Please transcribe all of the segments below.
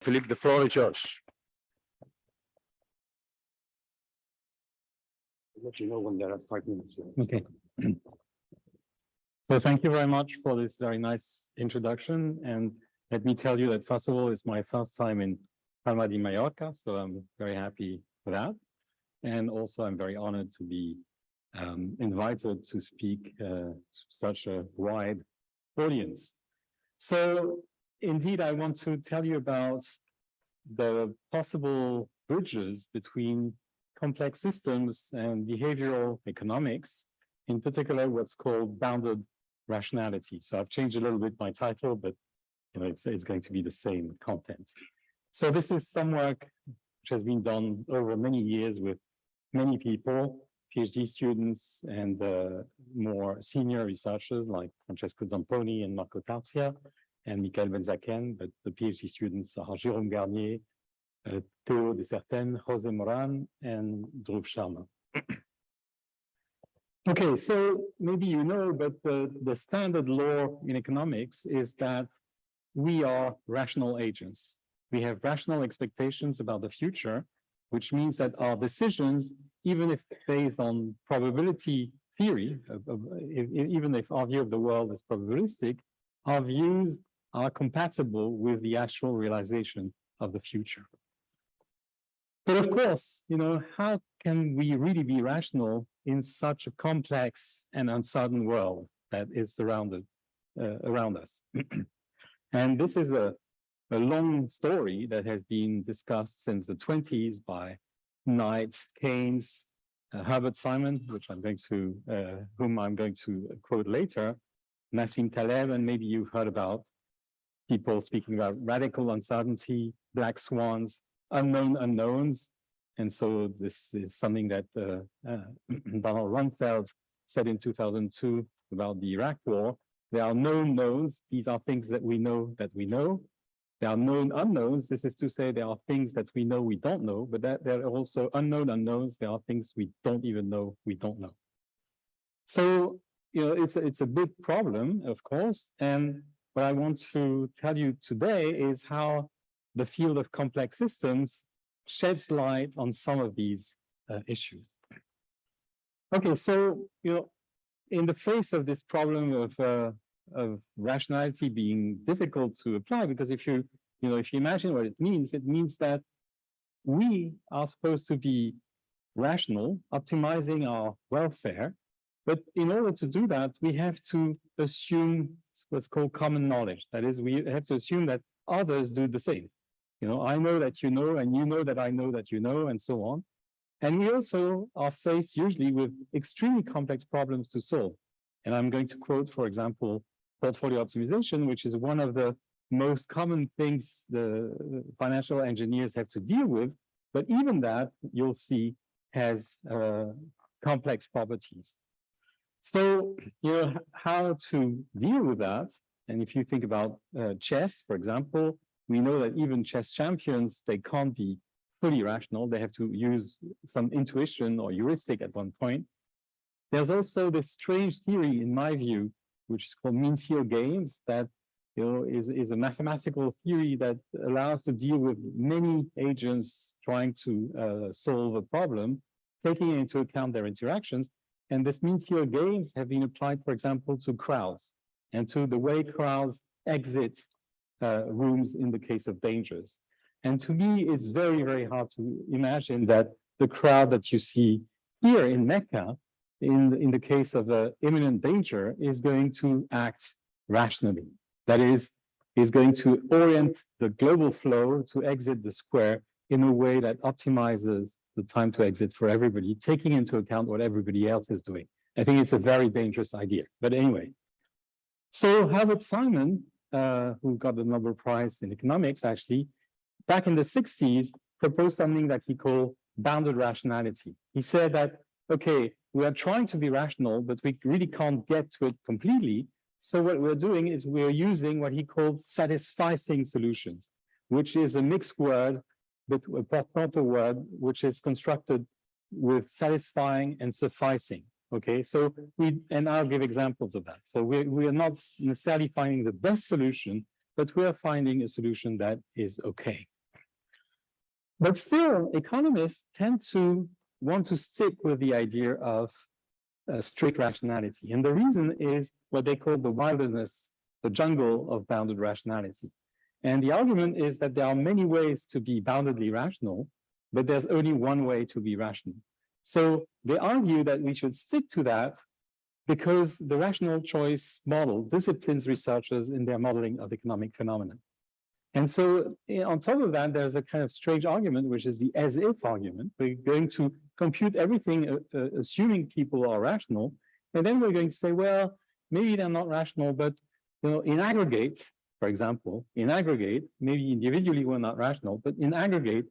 Philippe, the floor is yours. I'll Let you know when there are five minutes. left. Okay. Well, thank you very much for this very nice introduction. And let me tell you that first of all, it's my first time in Palma de Mallorca, so I'm very happy for that. And also I'm very honored to be um, invited to speak uh, to such a wide audience. So indeed, I want to tell you about the possible bridges between complex systems and behavioral economics, in particular, what's called bounded rationality. So I've changed a little bit my title, but you know, it's, it's going to be the same content. So this is some work which has been done over many years with many people, PhD students and uh, more senior researchers like Francesco Zamponi and Marco Tarzia and Michael Benzaquen, but the PhD students are Jérôme Garnier, uh, Theo Dessertaine, Jose Moran, and Dhruv Sharma. Okay, so maybe you know, but the, the standard law in economics is that we are rational agents. We have rational expectations about the future, which means that our decisions, even if based on probability theory, e- even if our view of the world is probabilistic, our views are compatible with the actual realization of the future. But of course, you know, how can we really be rational in such a complex and uncertain world that is surrounded uh, around us? and this is a, a long story that has been discussed since the 20s by Knight, Keynes, uh, Herbert Simon, which I'm going to, uh, whom I'm going to quote later, Nassim Taleb, and maybe you've heard about people speaking about radical uncertainty, black swans, unknown unknowns. And so this is something that uh, uh, Donald Rumsfeld said in 2002 about the Iraq war. There are known knowns. These are things that we know that we know. There are known unknowns. This is to say there are things that we know we don't know, but that there are also unknown unknowns. There are things we don't even know we don't know. So, you know, it's, a- it's a big problem, of course. And what I want to tell you today is how the field of complex systems sheds light on some of these uh, issues. Okay, so, you know, in the face of this problem of, uh, of rationality being difficult to apply, because if you, you know, if you imagine what it means, it means that we are supposed to be rational, optimizing our welfare. But in order to do that, we have to assume what's called common knowledge. That is, we have to assume that others do the same. You know, I know that you know, and you know that I know that you know, and so on. And we also are faced usually with extremely complex problems to solve. And I'm going to quote, for example, portfolio optimization, which is one of the most common things the financial engineers have to deal with. But even that, you'll see, has uh, complex properties. So, you know, how to deal with that? And if you think about uh, chess, for example, we know that even chess champions, they can't be fully rational. They have to use some intuition or heuristic at one point. There's also this strange theory, in my view, which is called mean field games, that you know is, is a mathematical theory that allows to deal with many agents trying to uh, solve a problem, taking into account their interactions. And this mean field games have been applied, for example, to crowds and to the way crowds exit uh, rooms in the case of dangers. And to me, it's very, very hard to imagine that the crowd that you see here in Mecca, in, in the case of uh, imminent danger, is going to act rationally. That is, is going to orient the global flow to exit the square in a way that optimizes the time to exit for everybody, taking into account what everybody else is doing. I think it's a very dangerous idea. But anyway, so Herbert Simon, uh, who got the Nobel Prize in economics, actually, back in the 60s, proposed something that he called bounded rationality. He said that, okay, we are trying to be rational, but we really can't get to it completely. So what we're doing is we're using what he called satisficing solutions, which is a mixed word, but a portmanteau word, which is constructed with satisfying and sufficing. Okay, so we, and I'll give examples of that. So we, we are not necessarily finding the best solution, but we are finding a solution that is okay. But still, economists tend to want to stick with the idea of uh, strict rationality. And the reason is what they call the wilderness, the jungle of bounded rationality. And the argument is that there are many ways to be boundedly rational, but there's only one way to be rational. So they argue that we should stick to that because the rational choice model disciplines researchers in their modeling of economic phenomena. And so eh, on top of that, there's a kind of strange argument, which is the as if argument. We're going to compute everything, uh, uh, assuming people are rational. And then we're going to say, well, maybe they're not rational, but you know, in aggregate, for example, in aggregate, maybe individually we're not rational, but in aggregate,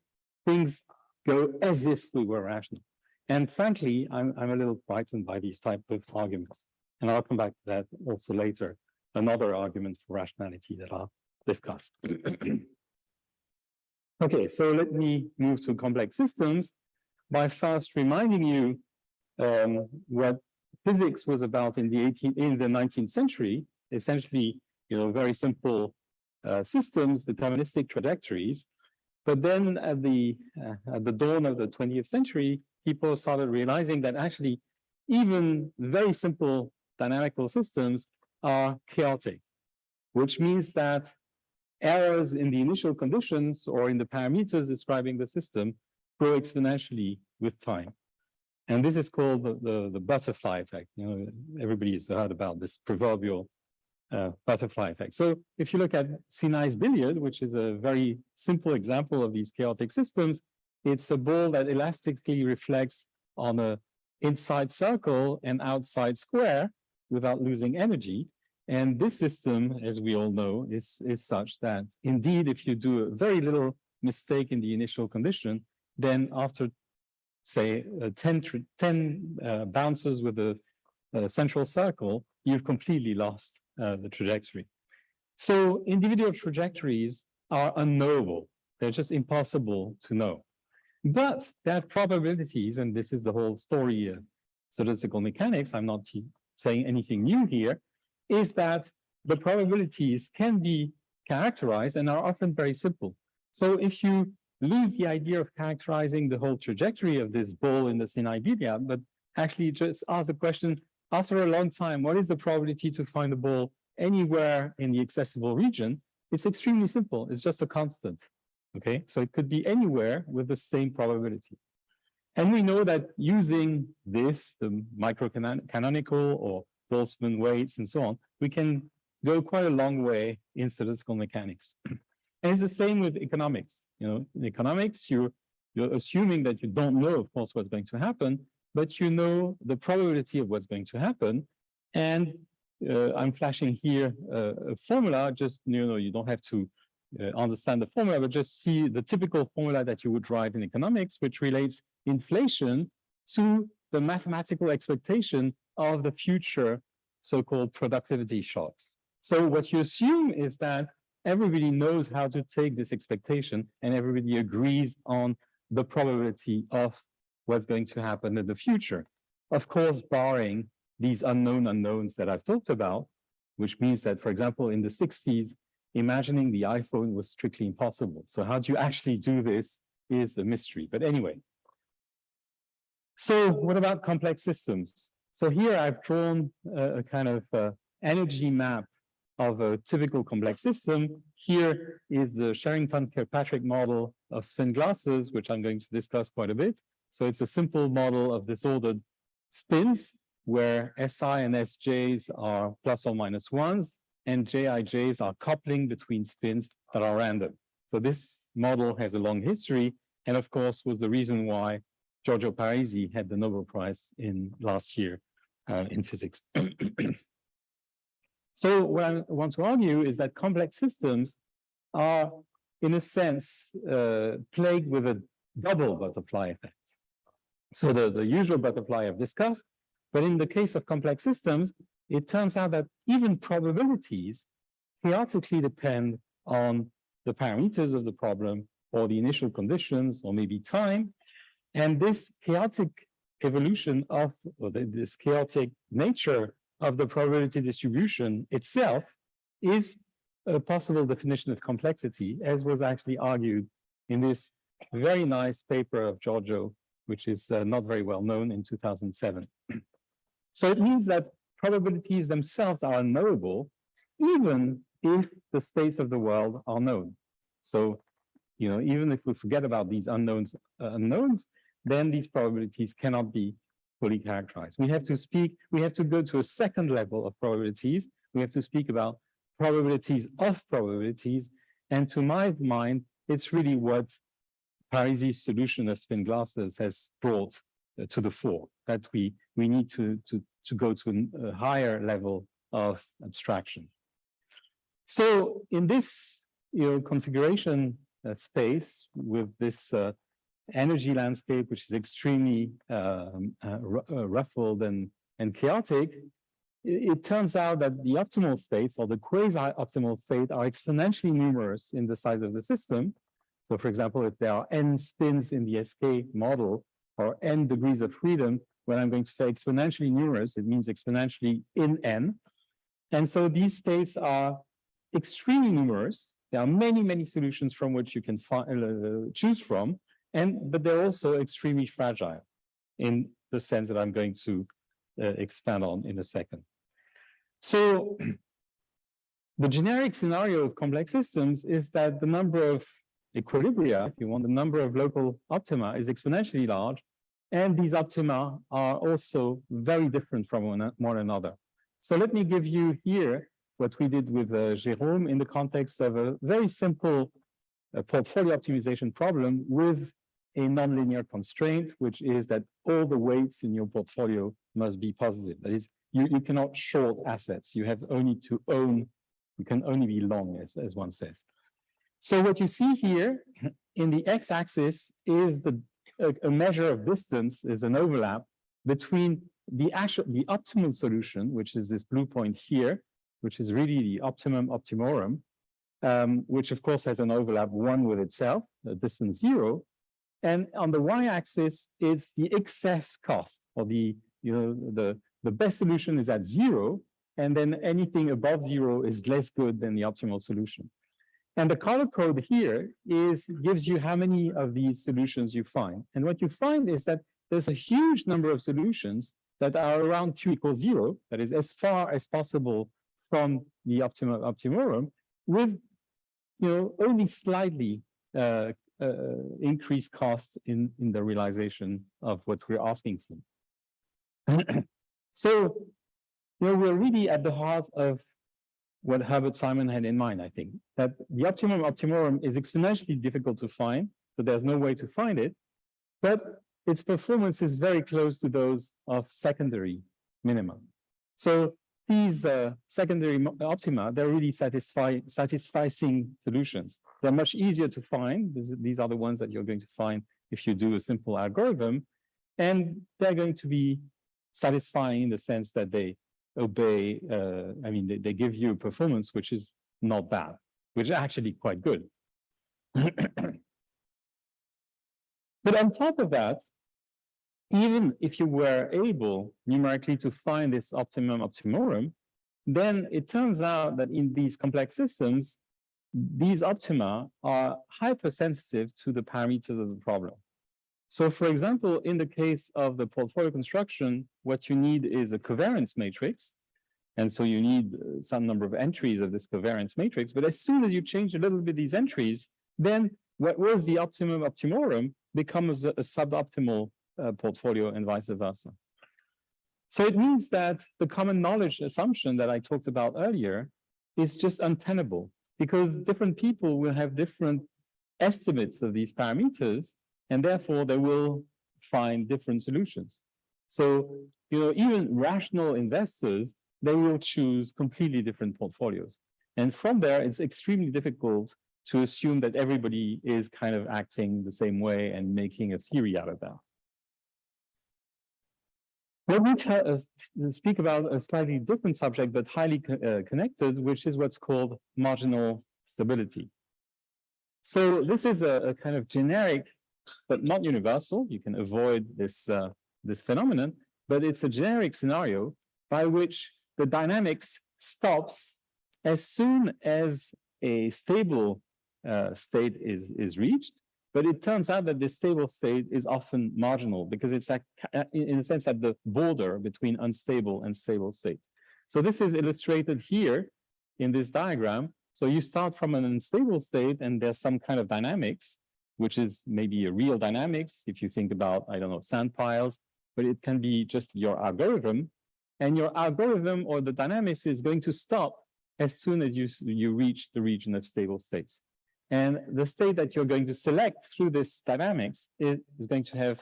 things go as if we were rational. And frankly, I'm, I'm a little frightened by these type of arguments. And I'll come back to that also later. Another argument for rationality that I'll discuss. okay, so let me move to complex systems by first reminding you um, what physics was about in the 18 in the 19th century, essentially, you know, very simple uh, systems, deterministic trajectories. But then at the uh, at the dawn of the 20th century, people started realizing that actually even very simple dynamical systems are chaotic, which means that errors in the initial conditions or in the parameters describing the system grow exponentially with time. And this is called the, the, the butterfly effect. You know, everybody has heard about this proverbial uh, butterfly effect. So if you look at Sinai's billiard, which is a very simple example of these chaotic systems, it's a ball that elastically reflects on a inside circle and outside square without losing energy. And this system, as we all know, is, is such that indeed, if you do a very little mistake in the initial condition, then after, say, uh, 10, 10 uh, bounces with the uh, central circle, you've completely lost uh, the trajectory. So individual trajectories are unknowable. They're just impossible to know. But there are probabilities, and this is the whole story of statistical mechanics, I'm not saying anything new here, is that the probabilities can be characterized and are often very simple. So if you lose the idea of characterizing the whole trajectory of this ball in the Sinai billiard, but actually just ask the question, after a long time, what is the probability to find a ball anywhere in the accessible region? It's extremely simple. It's just a constant. Okay, so it could be anywhere with the same probability. And we know that using this, the microcanonical or Boltzmann weights and so on, we can go quite a long way in statistical mechanics. and it's the same with economics. You know, in economics, you're, you're assuming that you don't know, of course, what's going to happen, but you know the probability of what's going to happen. And uh, I'm flashing here uh, a formula, just, you know, you don't have to uh, understand the formula, but just see the typical formula that you would write in economics, which relates inflation to the mathematical expectation of the future so-called productivity shocks. So what you assume is that everybody knows how to take this expectation and everybody agrees on the probability of what's going to happen in the future. Of course, barring these unknown unknowns that I've talked about, which means that, for example, in the 60s, imagining the iPhone was strictly impossible. So how do you actually do this is a mystery. But anyway. So what about complex systems? So here I've drawn a, a kind of uh, energy map of a typical complex system. Here is the Sherrington-Kirkpatrick model of spin glasses, which I'm going to discuss quite a bit. So it's a simple model of disordered spins where SI and SJs are plus or minus ones and JIJs are coupling between spins that are random. So this model has a long history, and of course was the reason why Giorgio Parisi had the Nobel Prize in last year uh, in physics. so what I want to argue is that complex systems are, in a sense, uh, plagued with a double butterfly effect. So the, the usual butterfly I've discussed, but in the case of complex systems, it turns out that even probabilities chaotically depend on the parameters of the problem or the initial conditions or maybe time. And this chaotic evolution of or the, this chaotic nature of the probability distribution itself is a possible definition of complexity, as was actually argued in this very nice paper of Giorgio, which is uh, not very well known in 2007. so it means that probabilities themselves are unknowable, even if the states of the world are known. So, you know, even if we forget about these unknowns, uh, unknowns, then these probabilities cannot be fully characterized. We have to speak, we have to go to a second level of probabilities. We have to speak about probabilities of probabilities. And to my mind, it's really what Parisi's solution of spin glasses has brought uh, to the fore, that we, we need to, to, to go to a higher level of abstraction. So in this you know, configuration uh, space with this uh, energy landscape, which is extremely um, uh, uh, ruffled and, and chaotic, it, it turns out that the optimal states or the quasi-optimal state are exponentially numerous in the size of the system. So for example, if there are n spins in the SK model or n degrees of freedom, when I'm going to say exponentially numerous, it means exponentially in n. And so these states are extremely numerous. There are many, many solutions from which you can fi- uh, choose from, and but they're also extremely fragile in the sense that I'm going to uh, expand on in a second. So the generic scenario of complex systems is that the number of equilibria, if you want, the number of local optima is exponentially large, and these optima are also very different from one, one another. So let me give you here what we did with uh, Jérôme in the context of a very simple uh, portfolio optimization problem with a nonlinear constraint, which is that all the weights in your portfolio must be positive. That is, you, you cannot short assets. You have only to own, you can only be long, as, as one says. So what you see here in the x-axis is the a, a measure of distance is an overlap between the actual the optimal solution, which is this blue point here, which is really the optimum optimorum, um, which of course has an overlap one with itself, the distance zero. And on the y-axis, it's the excess cost or the, you know, the, the best solution is at zero. And then anything above zero is less good than the optimal solution. And the color code here is gives you how many of these solutions you find. And what you find is that there's a huge number of solutions that are around q equals zero, that is as far as possible from the optimum optimorum, with you know only slightly uh, uh, increased cost in in the realization of what we're asking for. so you know we're really at the heart of what Herbert Simon had in mind, I think, that the optimum optimorum is exponentially difficult to find, so there's no way to find it. But its performance is very close to those of secondary minimum. So these uh, secondary optima, they're really satisfy, satisficing solutions. They're much easier to find. This, these are the ones that you're going to find if you do a simple algorithm. And they're going to be satisfying in the sense that they obey, uh, I mean, they, they give you a performance which is not bad, which is actually quite good. but on top of that, even if you were able numerically to find this optimum optimorum, then it turns out that in these complex systems, these optima are hypersensitive to the parameters of the problem. So for example, in the case of the portfolio construction, what you need is a covariance matrix. And so you need uh, some number of entries of this covariance matrix. But as soon as you change a little bit these entries, then what was the optimum optimorum becomes a, a suboptimal uh, portfolio and vice versa. So it means that the common knowledge assumption that I talked about earlier is just untenable because different people will have different estimates of these parameters and therefore they will find different solutions. So, you know, even rational investors, they will choose completely different portfolios. And from there, it's extremely difficult to assume that everybody is kind of acting the same way and making a theory out of that. Let me tell, uh, speak about a slightly different subject, but highly co uh, connected, which is what's called marginal stability. So this is a, a kind of generic but not universal. You can avoid this, uh, this phenomenon, but it's a generic scenario by which the dynamics stops as soon as a stable uh, state is, is reached, but it turns out that this stable state is often marginal because it's at, uh, in a sense at the border between unstable and stable state. So this is illustrated here in this diagram. So you start from an unstable state and there's some kind of dynamics, which is maybe a real dynamics if you think about, I don't know, sand piles, but it can be just your algorithm. And your algorithm or the dynamics is going to stop as soon as you, you reach the region of stable states. And the state that you're going to select through this dynamics is, is going to have,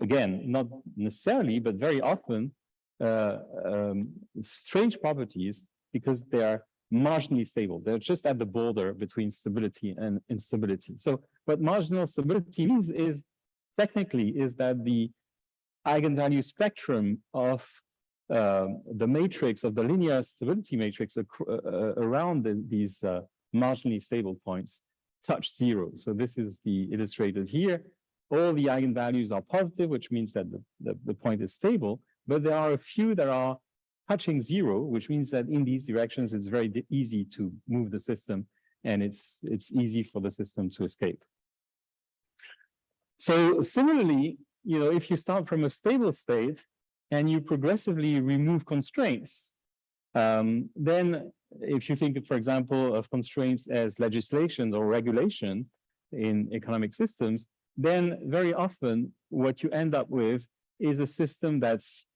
again, not necessarily, but very often, uh, um, strange properties because they are marginally stable. They're just at the border between stability and instability. So what marginal stability means is technically is that the eigenvalue spectrum of um, the matrix of the linear stability matrix uh, uh, around the, these uh, marginally stable points touch zero. So this is the illustrated here. All the eigenvalues are positive, which means that the, the, the point is stable, but there are a few that are touching zero, which means that in these directions, it's very easy to move the system and it's, it's easy for the system to escape. So similarly, you know, if you start from a stable state and you progressively remove constraints, um, then if you think, for example, of constraints as legislation or regulation in economic systems, then very often what you end up with is a system that's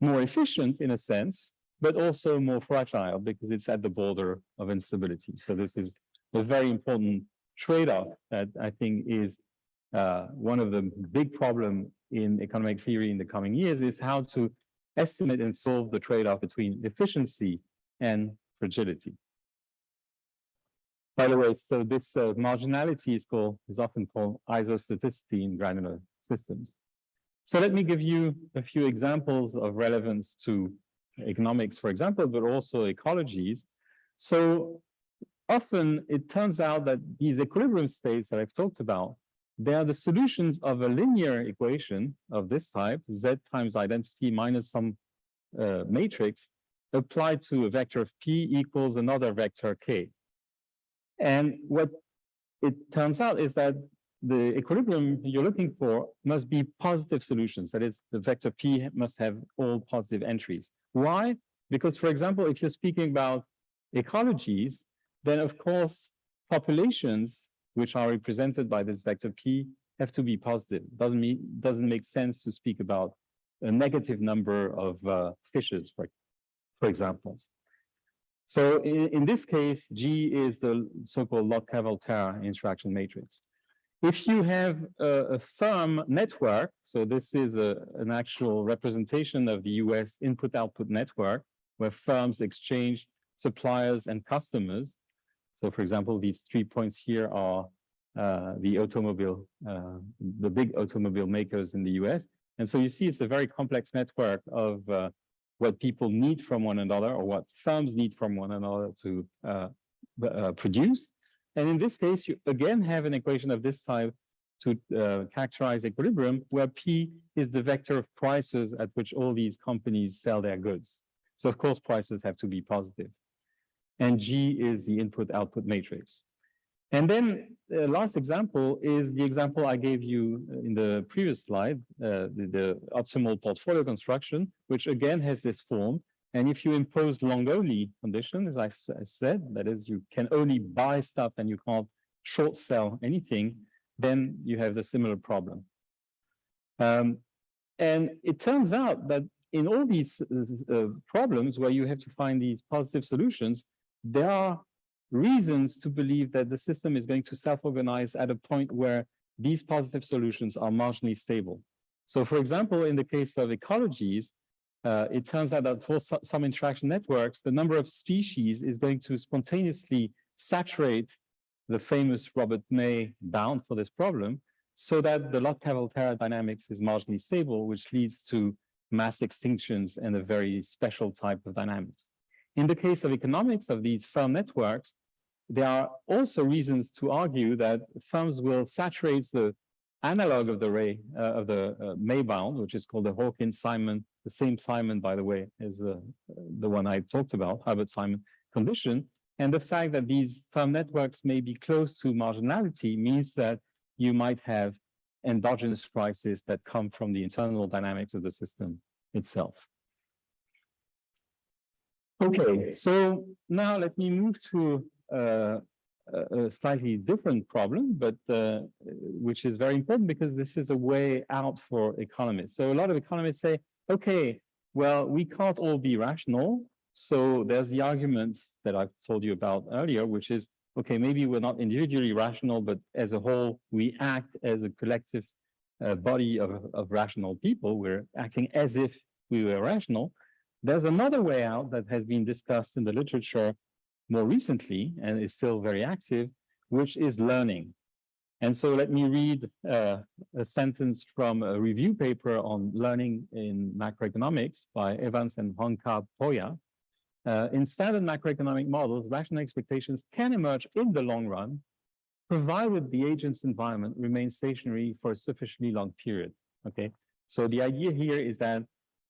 more efficient in a sense, but also more fragile because it's at the border of instability. So this is a very important trade-off that I think is uh, one of the big problem in economic theory in the coming years is how to estimate and solve the trade-off between efficiency and fragility. By the way, so this uh, marginality is called is often called isostaticity in granular systems. So let me give you a few examples of relevance to economics, for example, but also ecologies. So often it turns out that these equilibrium states that I've talked about they are the solutions of a linear equation of this type, z times identity minus some uh, matrix, applied to a vector of p equals another vector k. And what it turns out is that the equilibrium you're looking for must be positive solutions. That is, the vector p must have all positive entries. Why? Because, for example, if you're speaking about ecologies, then of course populations which are represented by this vector p have to be positive. Doesn't mean doesn't make sense to speak about a negative number of uh, fishes, for, for example. So in, in this case, G is the so-called Lotka-Volterra interaction matrix. If you have a, a, firm network, so this is a, an actual representation of the US input-output network, where firms exchange suppliers and customers, so for example, these three points here are uh, the automobile, uh, the big automobile makers in the US. And so you see it's a very complex network of uh, what people need from one another or what firms need from one another to uh, uh, produce. And in this case, you again have an equation of this type to uh, characterize equilibrium, where P is the vector of prices at which all these companies sell their goods. So of course, prices have to be positive and G is the input-output matrix. And then the last example is the example I gave you in the previous slide, uh, the, the, optimal portfolio construction, which again has this form. And if you impose long-only condition, as I, I, said, that is, you can only buy stuff and you can't short sell anything, then you have the similar problem. Um, and it turns out that in all these uh, uh problems where you have to find these positive solutions, there are reasons to believe that the system is going to self-organize at a point where these positive solutions are marginally stable. So for example, in the case of ecologies, uh, it turns out that for some interaction networks, the number of species is going to spontaneously saturate the famous Robert May bound for this problem, so that the Lotka-Volterra dynamics is marginally stable, which leads to mass extinctions and a very special type of dynamics. In the case of economics of these firm networks, there are also reasons to argue that firms will saturate the analog of the ray uh, of the uh, May bound, which is called the Hawkins Simon, the same Simon, by the way, is the, the one I talked about, Herbert Simon, condition. And the fact that these firm networks may be close to marginality means that you might have endogenous crises that come from the internal dynamics of the system itself. Okay, so now let me move to uh, a a slightly different problem, but uh, which is very important because this is a way out for economists. So a lot of economists say, okay, well, we can't all be rational. So there's the argument that I've told you about earlier, which is, okay, maybe we're not individually rational, but as a whole, we act as a collective uh, body of, of rational people. We're acting as if we were rational. There's another way out that has been discussed in the literature more recently and is still very active, which is learning. And so let me read uh, a sentence from a review paper on learning in macroeconomics by Evans and Honka Poya. Uh, in standard macroeconomic models, rational expectations can emerge in the long run, provided the agent's environment remains stationary for a sufficiently long period. Okay, so the idea here is that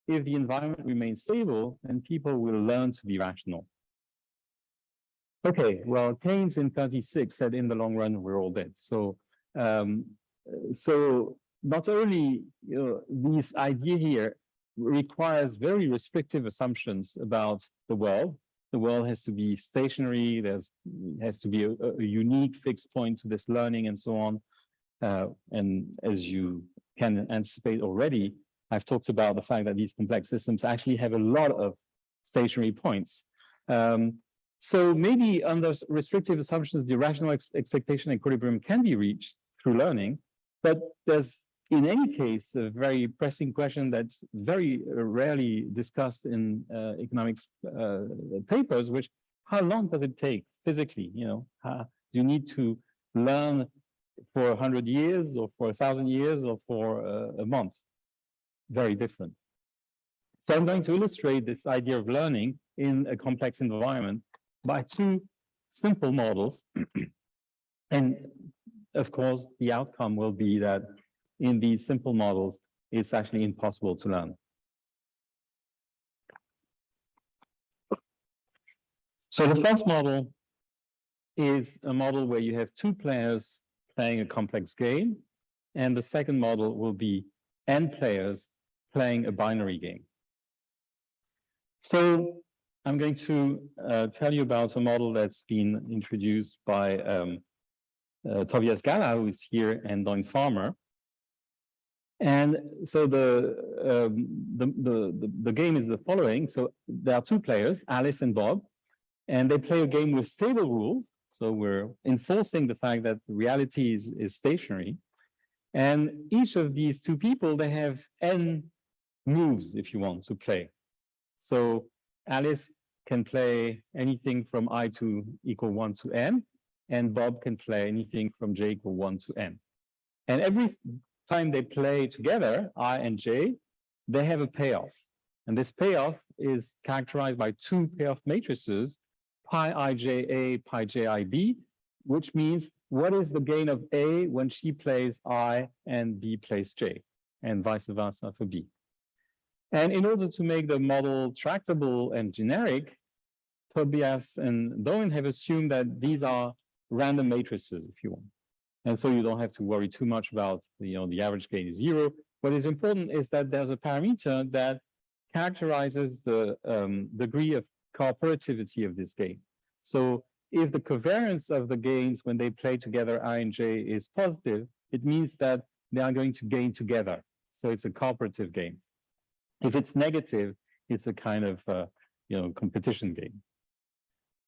if the environment remains stable, then people will learn to be rational. Okay, well, Keynes in 36 said in the long run, we're all dead. So, um, so not only you know, this idea here requires very restrictive assumptions about the world. The world has to be stationary. There's has to be a, a unique fixed point to this learning and so on. Uh, and as you can anticipate already, I've talked about the fact that these complex systems actually have a lot of stationary points. Um, so maybe under restrictive assumptions, the rational ex expectation equilibrium can be reached through learning, but there's in any case a very pressing question that's very rarely discussed in uh, economics uh, papers, which how long does it take physically? You know, how, you need to learn for a hundred years or for a thousand years or for a month? Very different. So I'm going to illustrate this idea of learning in a complex environment by two simple models. and of course, the outcome will be that in these simple models, it's actually impossible to learn. So the first model is a model where you have two players playing a complex game, and the second model will be n players playing a binary game. So I'm going to uh, tell you about a model that's been introduced by um, uh, Tobias Galla, who is here, and Doyne Farmer. And so the, um, the, the, the, the game is the following. So there are two players, Alice and Bob, and they play a game with stable rules. So we're enforcing the fact that reality is, is stationary. And each of these two people, they have n moves, if you want, to play. So Alice can play anything from i to equal 1 to n, and Bob can play anything from j equal 1 to n. And every time they play together, i and j, they have a payoff. And this payoff is characterized by two payoff matrices, pi ija, pi jib, which means what is the gain of A when she plays I and B plays J, and vice versa for B. And in order to make the model tractable and generic, Tobias and Doyne have assumed that these are random matrices, if you want. And so you don't have to worry too much about, you know, the average gain is zero. What is important is that there's a parameter that characterizes the um, degree of cooperativity of this game. So if the covariance of the gains when they play together I and J is positive, it means that they are going to gain together. So it's a cooperative game. If it's negative, it's a kind of uh, you know competition game.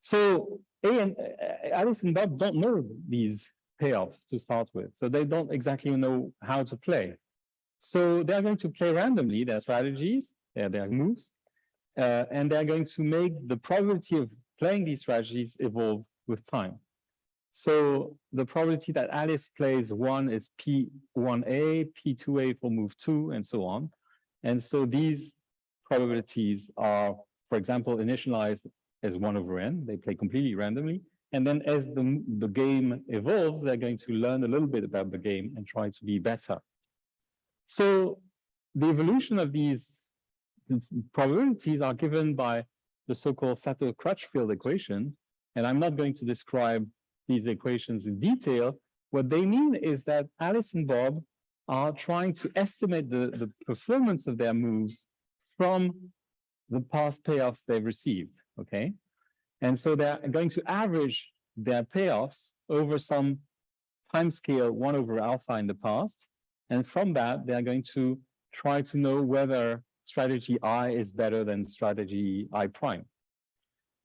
So A and uh, Alice and Bob don't know these payoffs to start with, so they don't exactly know how to play. So they're going to play randomly their strategies, their, their moves, uh, and they're going to make the probability of playing these strategies evolve with time. So the probability that Alice plays one is P1A, P2A for move two, and so on. And so these probabilities are, for example, initialized as one over n. They play completely randomly. And then as the, the game evolves, they're going to learn a little bit about the game and try to be better. So the evolution of these probabilities are given by the so-called Sato-Crutchfield equation, and I'm not going to describe these equations in detail. What they mean is that Alice and Bob are trying to estimate the, the performance of their moves from the past payoffs they've received, okay? And so they're going to average their payoffs over some time scale one over alpha in the past. And from that, they're going to try to know whether strategy I is better than strategy I prime.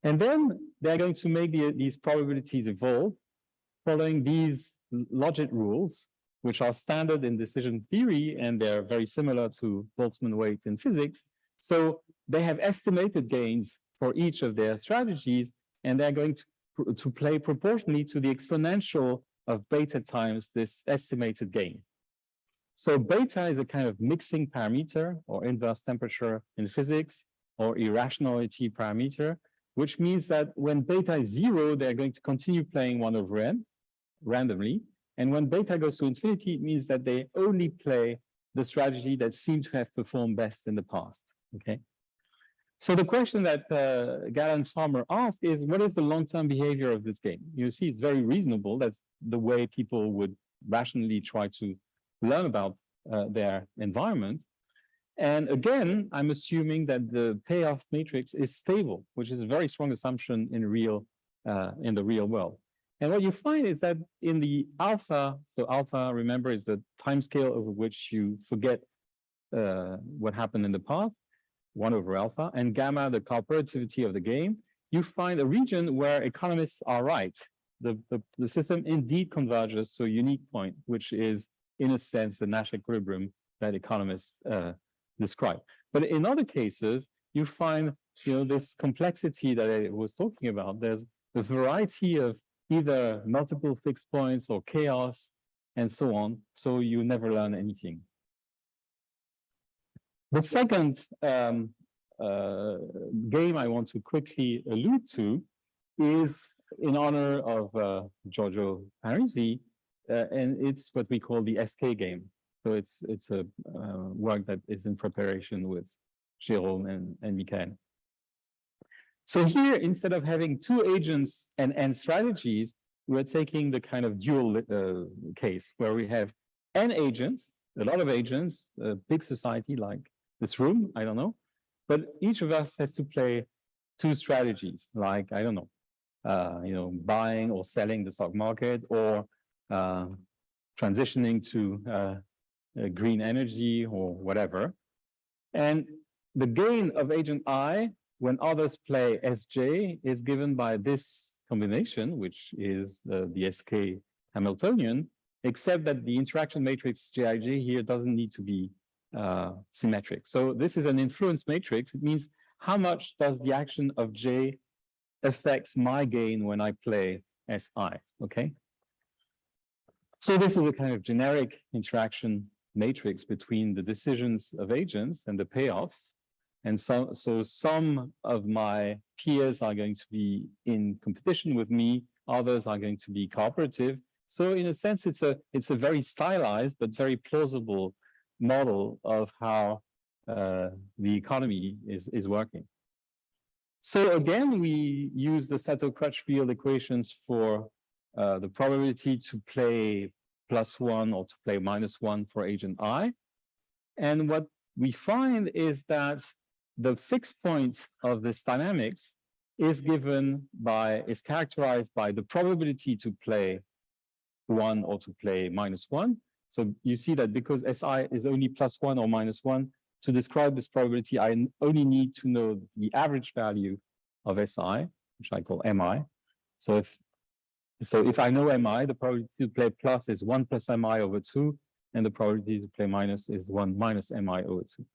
And then they're going to make the, these probabilities evolve following these logit rules, which are standard in decision theory, and they're very similar to Boltzmann weight in physics. So they have estimated gains for each of their strategies, and they're going to, to play proportionally to the exponential of beta times this estimated gain. So beta is a kind of mixing parameter or inverse temperature in physics or irrationality parameter, which means that when beta is zero, they're going to continue playing one over n randomly. And when beta goes to infinity, it means that they only play the strategy that seems to have performed best in the past. Okay. So the question that uh, Galen Farmer asked is, what is the long-term behavior of this game? You see, it's very reasonable. That's the way people would rationally try to learn about uh, their environment. And again, I'm assuming that the payoff matrix is stable, which is a very strong assumption in real uh, in the real world. And what you find is that in the alpha, so alpha, remember, is the time scale over which you forget uh, what happened in the past, one over alpha, and gamma, the cooperativity of the game, you find a region where economists are right. The, the, the system indeed converges to a unique point, which is, in a sense, the Nash equilibrium that economists uh, describe. But in other cases, you find you know, this complexity that I was talking about. There's a variety of either multiple fixed points or chaos and so on. So you never learn anything. The second um, uh, game I want to quickly allude to is in honor of uh, Giorgio Parisi, uh, and it's what we call the SK game. So it's it's a uh, work that is in preparation with Jérôme and, and Michael. So here, instead of having two agents and, and strategies, we're taking the kind of dual uh, case where we have n agents, a lot of agents, a big society like this room, I don't know, but each of us has to play two strategies, like, I don't know, uh, you know, buying or selling the stock market or uh, transitioning to uh, green energy or whatever. And the gain of agent I when others play Sj is given by this combination, which is the, the SK Hamiltonian, except that the interaction matrix Jij here doesn't need to be uh, symmetric. So this is an influence matrix. It means how much does the action of J affects my gain when I play Si, okay? So this is a kind of generic interaction matrix between the decisions of agents and the payoffs. And so, so some of my peers are going to be in competition with me, others are going to be cooperative. So in a sense, it's a it's a very stylized but very plausible model of how uh, the economy is is working. So again, we use the Sato-Crutchfield equations for uh, the probability to play plus one or to play minus one for agent I. And what we find is that the fixed point of this dynamics is given by, is characterized by the probability to play one or to play minus one. So you see that because SI is only plus one or minus one, to describe this probability, I only need to know the average value of SI, which I call MI. So if so if I know MI, the probability to play plus is one plus MI over two, and the probability to play minus is one minus MI over two.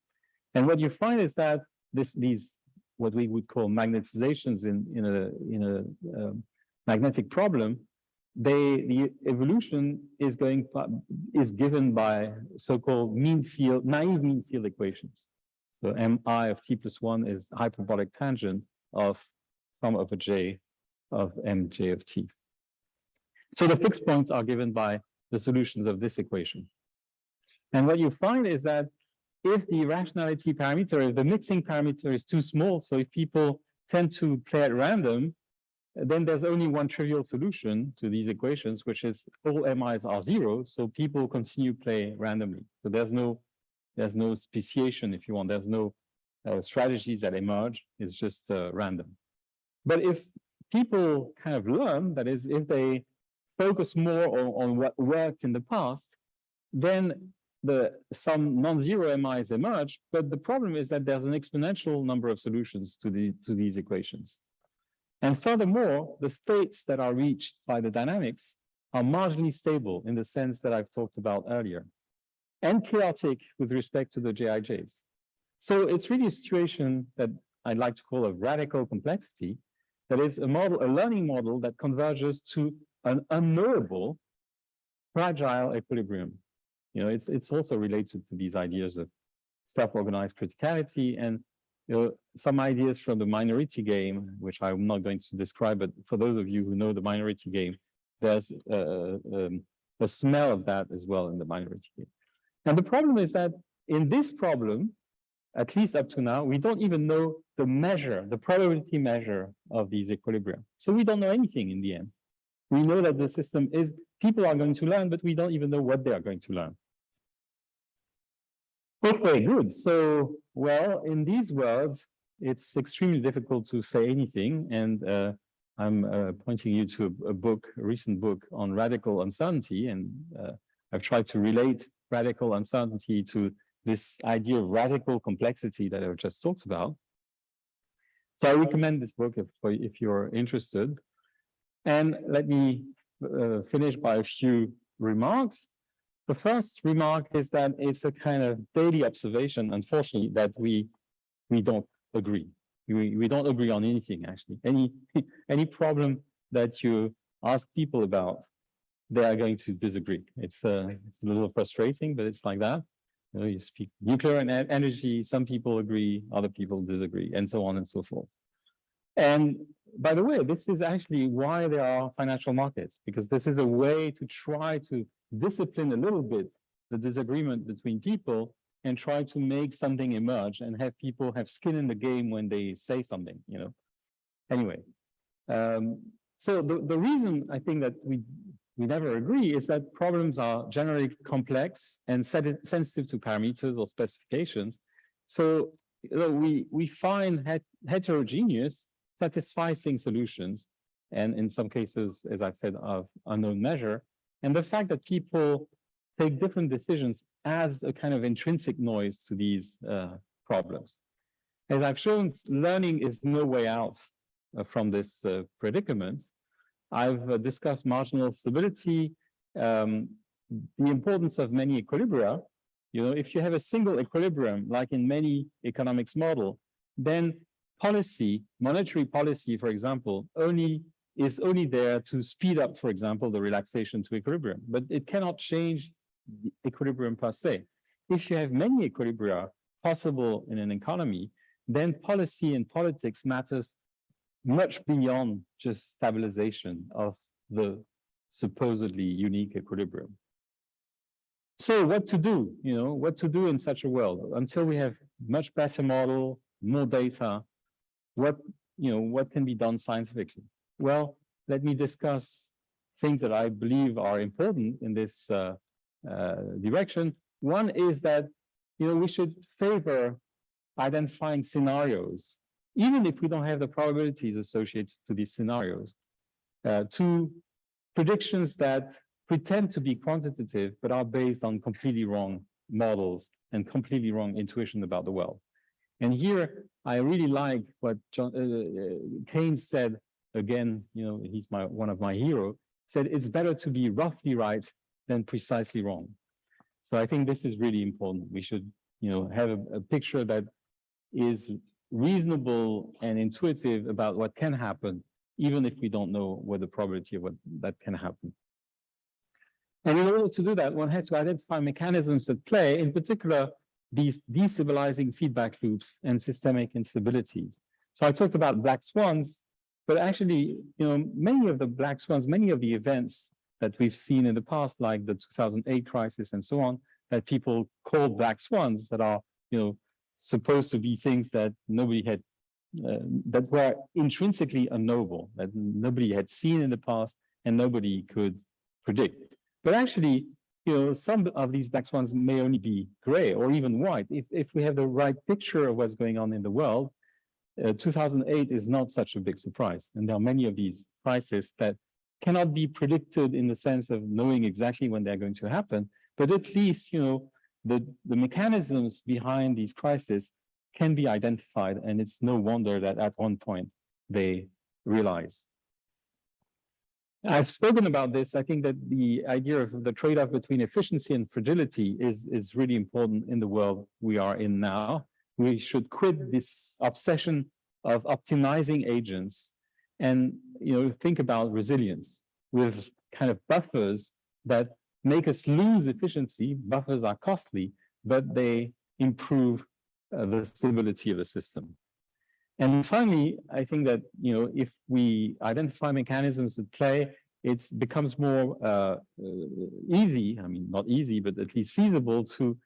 And what you find is that this these what we would call magnetizations in in a in a um, magnetic problem they the evolution is going is given by so-called mean field naive mean field equations. So mi of t plus one is hyperbolic tangent of sum over j of mj of t. So the fixed points are given by the solutions of this equation. And what you find is that if the rationality parameter, if the mixing parameter is too small, so if people tend to play at random, then there's only one trivial solution to these equations, which is all MIs are zero, so people continue play randomly. So there's no, there's no speciation, if you want, there's no uh, strategies that emerge, it's just uh, random. But if people kind of learn, that is, if they focus more on, on what worked in the past, then the some non-zero MIs emerge, but the problem is that there's an exponential number of solutions to the to these equations. And furthermore, the states that are reached by the dynamics are marginally stable in the sense that I've talked about earlier, and chaotic with respect to the JIJs. So it's really a situation that I'd like to call a radical complexity, that is a model, a learning model that converges to an unknowable fragile equilibrium. You know, it's it's also related to these ideas of self-organized criticality and you know, some ideas from the minority game, which I'm not going to describe, but for those of you who know the minority game, there's uh, um, a smell of that as well in the minority game. And the problem is that in this problem, at least up to now, we don't even know the measure, the probability measure of these equilibria. So we don't know anything in the end. We know that the system is, people are going to learn, but we don't even know what they are going to learn. Okay, good. So, well, in these worlds, it's extremely difficult to say anything. And uh, I'm uh, pointing you to a, a, book, a recent book on radical uncertainty. And uh, I've tried to relate radical uncertainty to this idea of radical complexity that I've just talked about. So I recommend this book if, if you're interested. And let me uh, finish by a few remarks. The first remark is that it's a kind of daily observation, unfortunately, that we we don't agree. We, we don't agree on anything, actually. Any, any problem that you ask people about, they are going to disagree. It's, uh, it's a little frustrating, but it's like that. You, know, you speak nuclear and energy, some people agree, other people disagree, and so on and so forth. And by the way, this is actually why there are financial markets, because this is a way to try to discipline a little bit the disagreement between people and try to make something emerge and have people have skin in the game when they say something, you know. Anyway, um, so the, the reason I think that we we never agree is that problems are generally complex and sensitive to parameters or specifications. So you know, we we find het heterogeneous satisfying solutions, and in some cases, as I've said, of unknown measure. And the fact that people take different decisions adds a kind of intrinsic noise to these uh, problems. As I've shown, learning is no way out uh, from this uh, predicament. I've uh, discussed marginal stability, um, the importance of many equilibria. You know, if you have a single equilibrium, like in many economics model, then policy, monetary policy, for example, only is only there to speed up, for example, the relaxation to equilibrium, but it cannot change equilibrium per se. If you have many equilibria possible in an economy, then policy and politics matters much beyond just stabilization of the supposedly unique equilibrium. So what to do, you know, what to do in such a world until we have much better model, more data, what, you know, what can be done scientifically? Well, let me discuss things that I believe are important in this uh, uh, direction. One is that, you know, we should favor identifying scenarios, even if we don't have the probabilities associated to these scenarios, uh, to predictions that pretend to be quantitative, but are based on completely wrong models and completely wrong intuition about the world. And here, I really like what John uh, uh, Keynes said. Again, you know, he's my one of my hero. Said it's better to be roughly right than precisely wrong. So I think this is really important. We should, you know, have a, a picture that is reasonable and intuitive about what can happen, even if we don't know what the probability of what that can happen. And in order to do that, one has to identify mechanisms at play, in particular, these destabilizing feedback loops and systemic instabilities. So I talked about black swans, but actually, you know, many of the black swans, many of the events that we've seen in the past, like the 2008 crisis and so on, that people call black swans that are, you know, supposed to be things that nobody had uh, that were intrinsically unknowable, that nobody had seen in the past and nobody could predict. But actually, you know, some of these black swans may only be gray or even white. If, if we have the right picture of what's going on in the world, uh, 2008 is not such a big surprise. And there are many of these crises that cannot be predicted in the sense of knowing exactly when they're going to happen, but at least, you know, the, the mechanisms behind these crises can be identified, and it's no wonder that at one point they realize. I've spoken about this. I think that the idea of the trade-off between efficiency and fragility is, is really important in the world we are in now. We should quit this obsession of optimizing agents and you know think about resilience with kind of buffers that make us lose efficiency. Buffers are costly, but they improve uh, the stability of the system. And finally, I think that, you know, if we identify mechanisms at play, it becomes more uh, uh, easy, I mean, not easy, but at least feasible to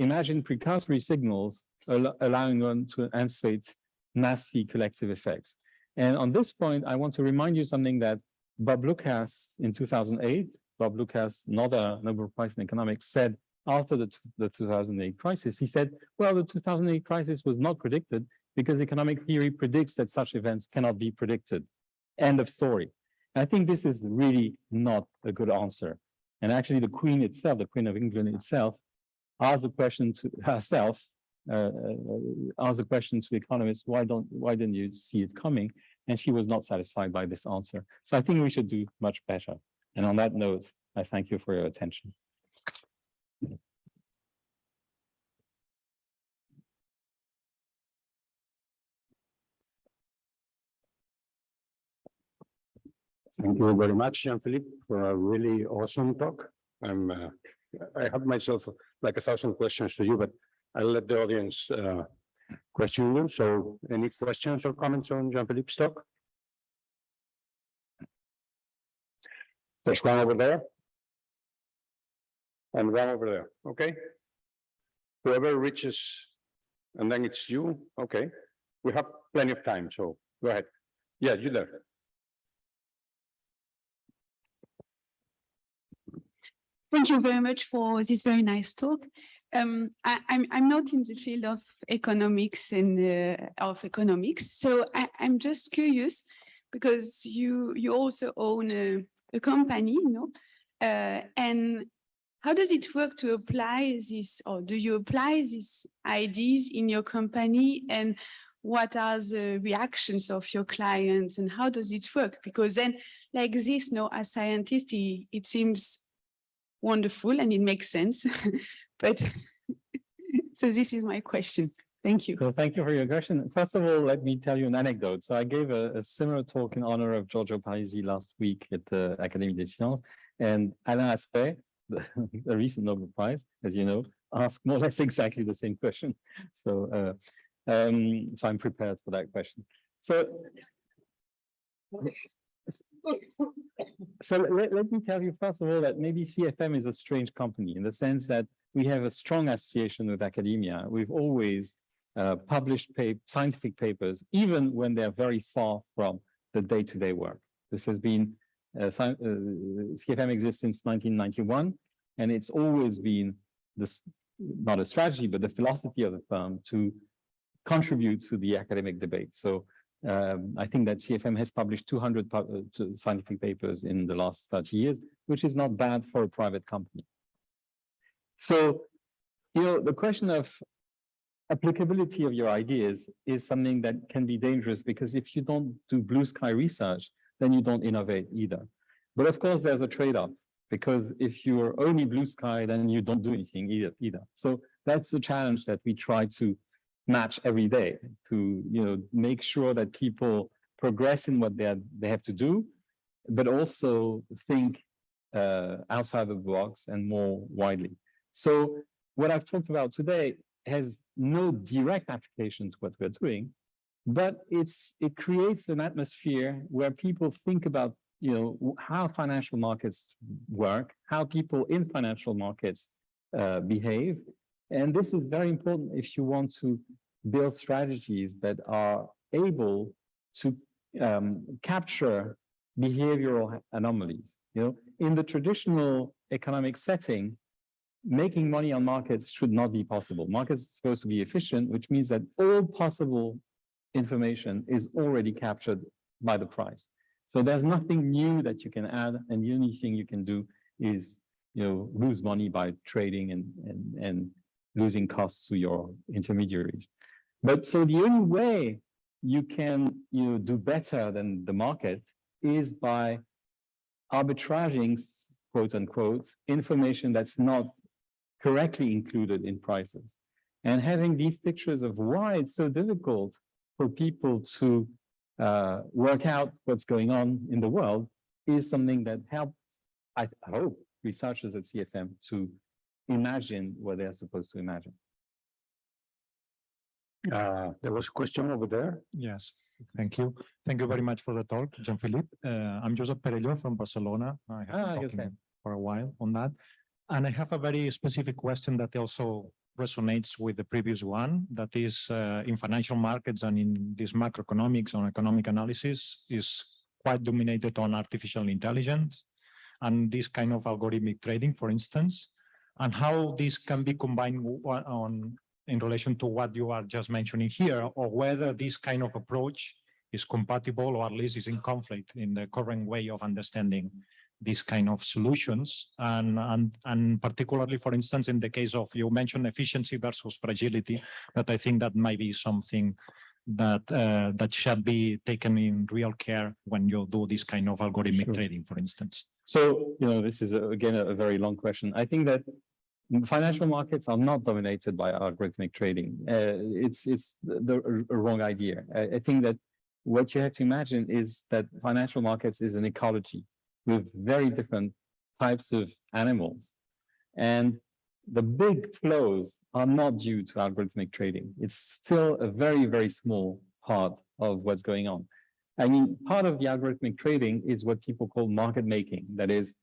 imagine precursory signals al allowing one to anticipate nasty collective effects. And on this point, I want to remind you something that Bob Lucas in 2008, Bob Lucas, another Nobel Prize in economics, said after the, the 2008 crisis. He said, well, the 2008 crisis was not predicted because economic theory predicts that such events cannot be predicted. End of story. I think this is really not a good answer. And actually the Queen itself, the Queen of England itself, asked the question to herself, uh, uh, asked the question to economists, why don't, why didn't you see it coming? And she was not satisfied by this answer. So I think we should do much better. And on that note, I thank you for your attention. Thank you very much, Jean-Philippe, for a really awesome talk. I'm, uh, I have myself like a thousand questions to you, but I'll let the audience uh, question you. So any questions or comments on Jean-Philippe's talk? There's one over there. And one over there, okay? Whoever reaches, and then it's you, okay? We have plenty of time, so go ahead. Yeah, you there. Thank you very much for this very nice talk. Um, I, I'm I'm not in the field of economics and uh, of economics, so I, I'm just curious because you you also own a, a company, you know, uh, and how does it work to apply this, or do you apply these ideas in your company, and what are the reactions of your clients, and how does it work? Because then, like this, no, as scientist, it seems wonderful and it makes sense. but so this is my question. Thank you. So thank you for your question. First of all, let me tell you an anecdote. So I gave a, a similar talk in honor of Giorgio Parisi last week at the Académie des Sciences. And Alain Aspect, the, the recent Nobel Prize, as you know, asked more or less exactly the same question. So, uh, um, so I'm prepared for that question. So so let, let me tell you first of all that maybe CFM is a strange company in the sense that we have a strong association with academia. We've always uh, published pa scientific papers, even when they're very far from the day-to-day -day work. This has been, uh, uh, CFM exists since 1991, and it's always been this, not a strategy, but the philosophy of the firm to contribute to the academic debate. So um, I think that CFM has published 200 uh, scientific papers in the last 30 years, which is not bad for a private company. So, you know, the question of applicability of your ideas is something that can be dangerous because if you don't do blue sky research, then you don't innovate either. But of course, there's a trade-off because if you're only blue sky, then you don't do anything either. either. So that's the challenge that we try to match every day to you know make sure that people progress in what they they have to do, but also think uh, outside the box and more widely. So what I've talked about today has no direct application to what we're doing, but it's it creates an atmosphere where people think about you know how financial markets work, how people in financial markets uh, behave, and this is very important if you want to build strategies that are able to um, capture behavioral anomalies. You know, in the traditional economic setting, making money on markets should not be possible. Markets are supposed to be efficient, which means that all possible information is already captured by the price. So there's nothing new that you can add, and the only thing you can do is, you know, lose money by trading and and and losing costs to your intermediaries. But so the only way you can, you know, do better than the market is by arbitraging, quote unquote, information that's not correctly included in prices. And having these pictures of why it's so difficult for people to uh, work out what's going on in the world is something that helps, I hope, researchers at CFM to imagine what they're supposed to imagine. Uh, there was a question over there. Yes, thank you. Thank you very much for the talk, Jean-Philippe. Uh, I'm Josep Perello from Barcelona. I have Ah, been yes, talking for a while on that. And I have a very specific question that also resonates with the previous one, that is uh, in financial markets and in this macroeconomics or economic analysis is quite dominated on artificial intelligence and this kind of algorithmic trading, for instance, and how this can be combined on in relation to what you are just mentioning here, or whether this kind of approach is compatible or at least is in conflict in the current way of understanding these kind of solutions. And, and, and particularly, for instance, in the case of, you mentioned efficiency versus fragility, but I think that might be something that, uh, that should be taken in real care when you do this kind of algorithmic Sure. trading, for instance. So, you know, this is a- again, a a very long question. I think that financial markets are not dominated by algorithmic trading. Uh, it's, it's the, the- wrong idea. I, I think that what you have to imagine is that financial markets is an ecology with very different types of animals. And the big flows are not due to algorithmic trading. It's still a very, very small part of what's going on. I mean, part of the algorithmic trading is what people call market making. That is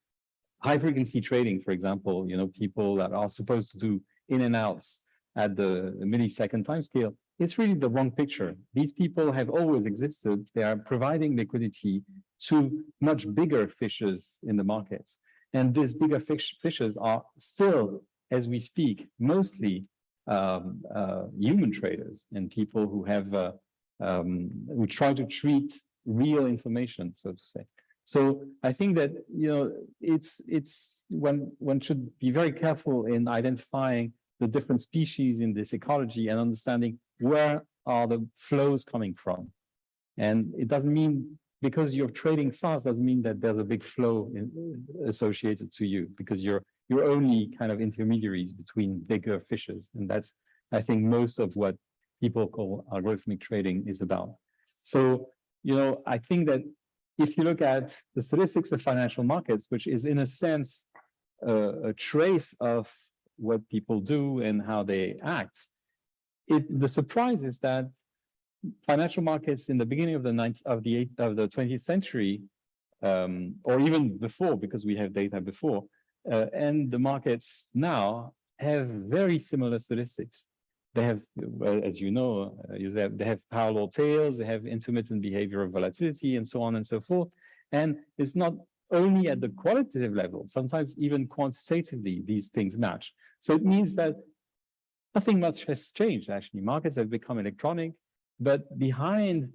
high frequency trading, for example, you know, people that are supposed to do in and outs at the millisecond time scale. It's really the wrong picture. These people have always existed. They are providing liquidity to much bigger fishes in the markets. And these bigger fish, fishes are still, as we speak, mostly um, uh, human traders and people who have uh, um, who try to treat real information, so to say. So I think that, you know, it's, it's when one should be very careful in identifying the different species in this ecology and understanding where are the flows coming from. And it doesn't mean because you're trading fast doesn't mean that there's a big flow in, associated to you because you're you're only kind of intermediaries between bigger fishes. And that's, I think, most of what people call algorithmic trading is about. So, you know, I think that if you look at the statistics of financial markets, which is in a sense a trace of what people do and how they act, it the surprise is that financial markets in the beginning of the ninth of the eighth of the 20th century, um, or even before, because we have data before, uh, and the markets now have very similar statistics. They have, as you know, uh, they have power-law tails, they have intermittent behavior of volatility and so on and so forth. And it's not only at the qualitative level, sometimes even quantitatively, these things match. So it means that nothing much has changed, actually. Markets have become electronic, but behind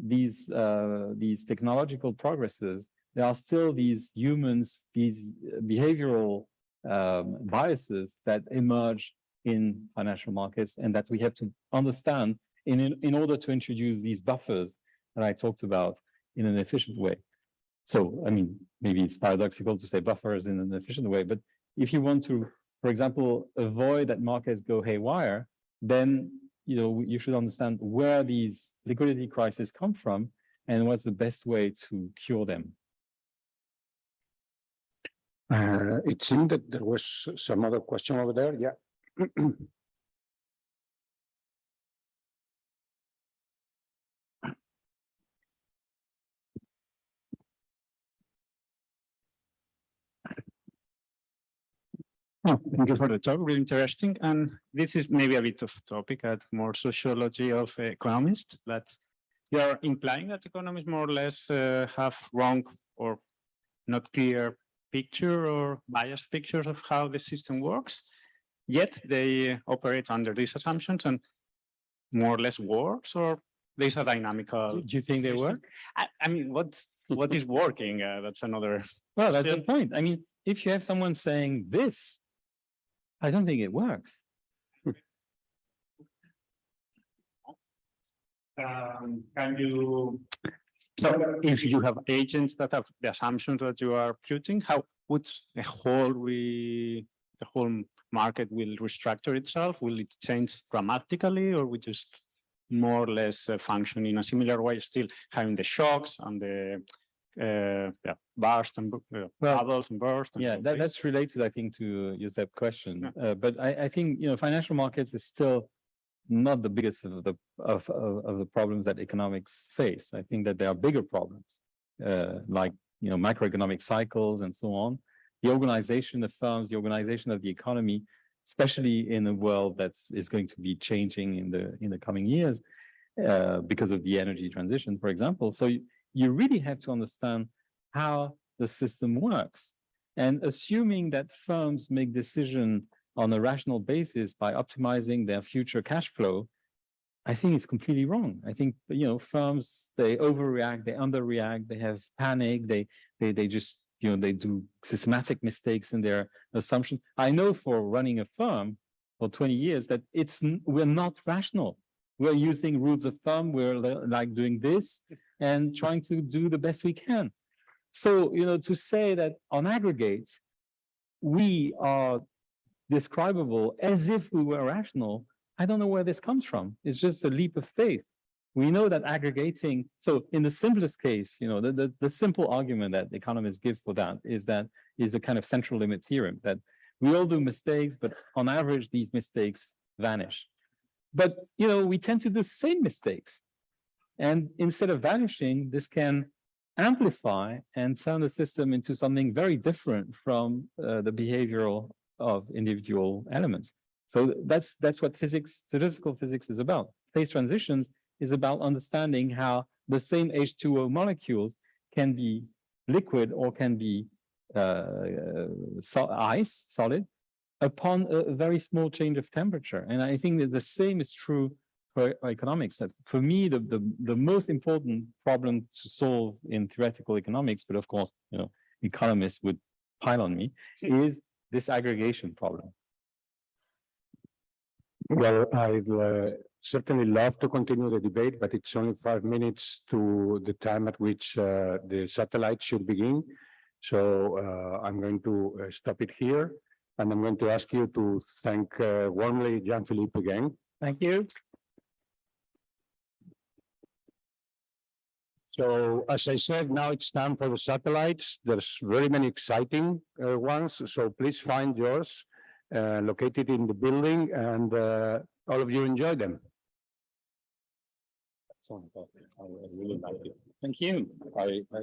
these, uh, these technological progresses, there are still these humans, these behavioral um, biases that emerge in financial markets and that we have to understand in, in, in order to introduce these buffers that I talked about in an efficient way. So, I mean, maybe it's paradoxical to say buffers in an efficient way, but if you want to, for example, avoid that markets go haywire, then you know you should understand where these liquidity crises come from and what's the best way to cure them. Uh, it seemed that there was some other question over there. Yeah. Oh, thank you for the talk, really interesting. And this is maybe a bit of topic at more sociology of economists, but you're implying that economists more or less uh, have wrong or not clear picture or biased pictures of how the system works. Yet they operate under these assumptions and more or less works or there's a dynamical. Do you think they work? I, I mean, what's, what is working? Uh, that's another. Well, that's the point. I mean, if you have someone saying this, I don't think it works. Um, can you? So if you have agents that have the assumptions that you are putting, how would the whole we, the whole market will restructure itself? Will it change dramatically or we just more or less uh, function in a similar way, still having the shocks and the uh, yeah, burst and uh, Well, bubbles and burst? and Yeah, that, that's related, I think, to Josep's question. Yeah. Uh, but I, I think, you know, financial markets is still not the biggest of the, of, of, of the problems that economics face. I think that there are bigger problems, uh, like, you know, macroeconomic cycles and so on. The organization of firms, the organization of the economy, especially in a world that's, going to be changing in the, in the coming years, uh, because of the energy transition, for example. So you, you really have to understand how the system works. And assuming that firms make decision on a rational basis by optimizing their future cash flow, I think it's completely wrong. I think, you know, firms, they overreact, they underreact, they have panic, they, they, they just, you know, they do systematic mistakes in their assumption. I know for running a firm for twenty years that it's, we're not rational. We're using rules of thumb, we're like doing this and trying to do the best we can. So, you know, to say that on aggregate, we are describable as if we were rational, I don't know where this comes from. It's just a leap of faith. We know that aggregating, so in the simplest case, you know, the, the, the simple argument that economists give for that is that is a kind of central limit theorem that we all do mistakes, but on average, these mistakes vanish. But, you know, we tend to do the same mistakes. And instead of vanishing, this can amplify and turn the system into something very different from uh, the behavioral of individual elements. So that's that's what physics, statistical physics is about. Phase transitions is about understanding how the same H2O molecules can be liquid or can be uh, so ice, solid, upon a a very small change of temperature. And I think that the same is true for economics. For me, the, the, the most important problem to solve in theoretical economics, but of course, you know, economists would pile on me, is this aggregation problem. Well, I'd uh, certainly love to continue the debate, but it's only five minutes to the time at which uh, the satellite should begin. So uh, I'm going to uh, stop it here. And I'm going to ask you to thank uh, warmly Jean-Philippe again. Thank you. So as I said, now it's time for the satellites. There's very many exciting uh, ones, so please find yours uh, located in the building and uh, all of you enjoy them. Thank you. I, I